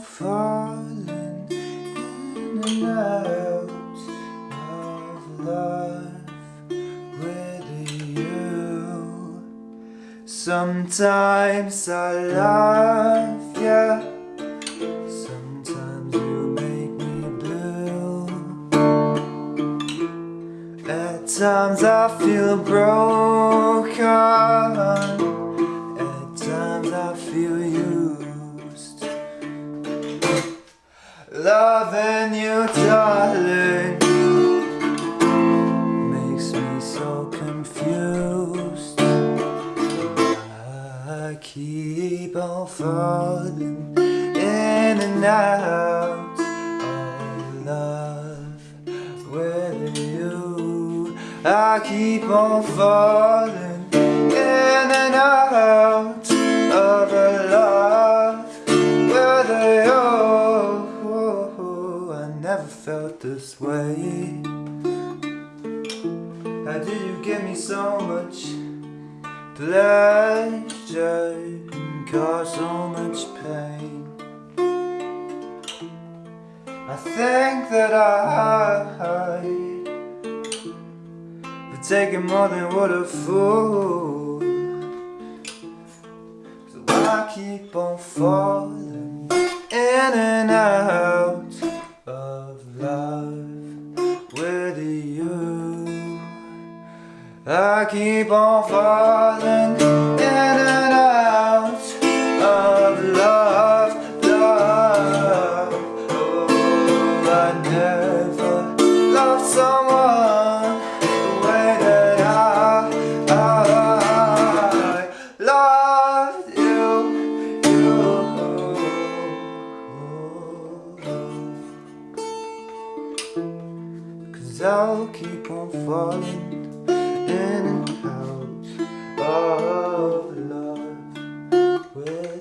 falling in and out of love with you. Sometimes I love you, sometimes you make me blue. At times I feel broken, falling in and out of love with you. I keep on falling in and out of love with you. Oh, I never felt this way. How did you give me so much pleasure cause so much pain? I think that I have taken more than what a fool. So I keep on falling in and out of love with you. I keep on falling loved someone the way that I, I loved you, you. Cause I'll keep on falling in and out of love. Ooh.